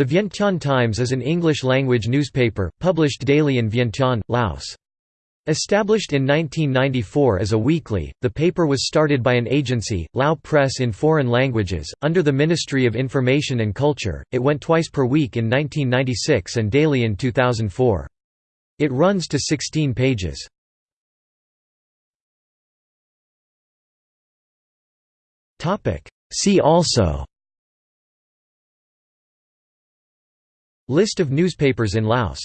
The Vientiane Times is an English-language newspaper, published daily in Vientiane, Laos. Established in 1994 as a weekly, the paper was started by an agency, Lao Press in Foreign Languages, under the Ministry of Information and Culture. It went twice per week in 1996 and daily in 2004. It runs to 16 pages. See also List of newspapers in Laos